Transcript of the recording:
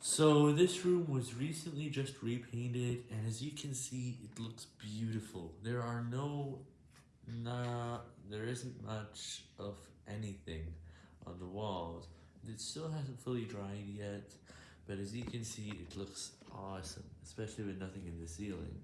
So this room was recently just repainted and as you can see it looks beautiful. There are no, nah, there isn't much of anything on the walls. It still hasn't fully dried yet, but as you can see it looks awesome, especially with nothing in the ceiling.